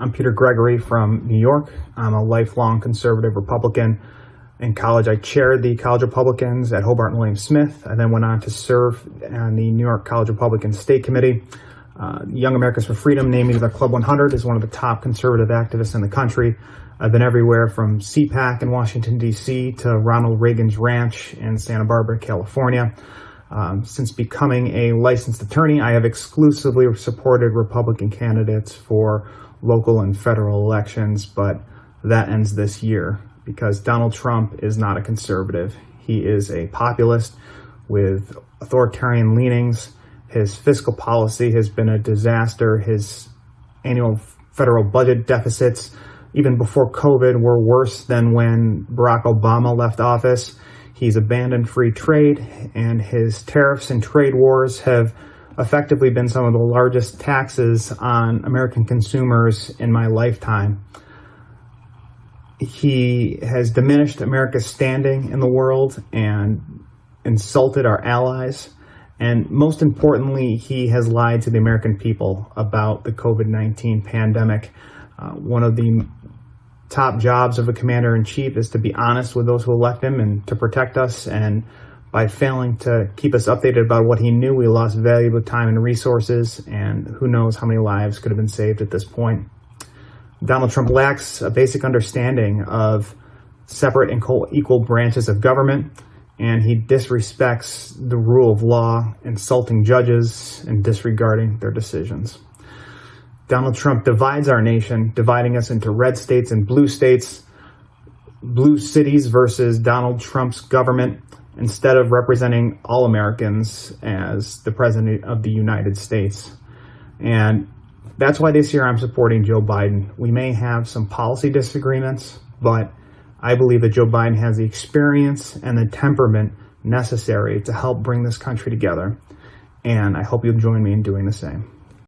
I'm Peter Gregory from New York. I'm a lifelong conservative Republican. In college, I chaired the College Republicans at Hobart and William Smith. I then went on to serve on the New York College Republican State Committee. Uh, Young Americans for Freedom named me to the Club 100 as one of the top conservative activists in the country. I've been everywhere from CPAC in Washington, D.C. to Ronald Reagan's Ranch in Santa Barbara, California. Um, since becoming a licensed attorney, I have exclusively supported Republican candidates for local and federal elections, but that ends this year because Donald Trump is not a conservative. He is a populist with authoritarian leanings. His fiscal policy has been a disaster. His annual federal budget deficits, even before COVID, were worse than when Barack Obama left office. He's abandoned free trade, and his tariffs and trade wars have effectively been some of the largest taxes on American consumers in my lifetime. He has diminished America's standing in the world and insulted our allies. And most importantly, he has lied to the American people about the COVID-19 pandemic. Uh, one of the top jobs of a commander in chief is to be honest with those who elect him and to protect us. And by failing to keep us updated about what he knew, we lost valuable time and resources. And who knows how many lives could have been saved at this point. Donald Trump lacks a basic understanding of separate and equal branches of government. And he disrespects the rule of law, insulting judges and disregarding their decisions. Donald Trump divides our nation, dividing us into red states and blue states, blue cities versus Donald Trump's government, instead of representing all Americans as the President of the United States. And that's why this year I'm supporting Joe Biden. We may have some policy disagreements, but I believe that Joe Biden has the experience and the temperament necessary to help bring this country together. And I hope you'll join me in doing the same.